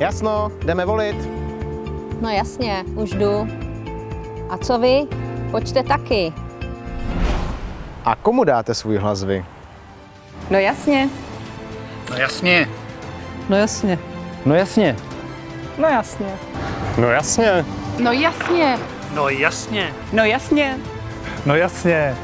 Jasno, jdeme volit. No jasně, už jdu. A co vy? Pojďte taky. A komu dáte svůj hlas vy? No jasně. No jasně. No jasně. No jasně. No jasně. No jasně. No jasně. No jasně. No jasně. No jasně.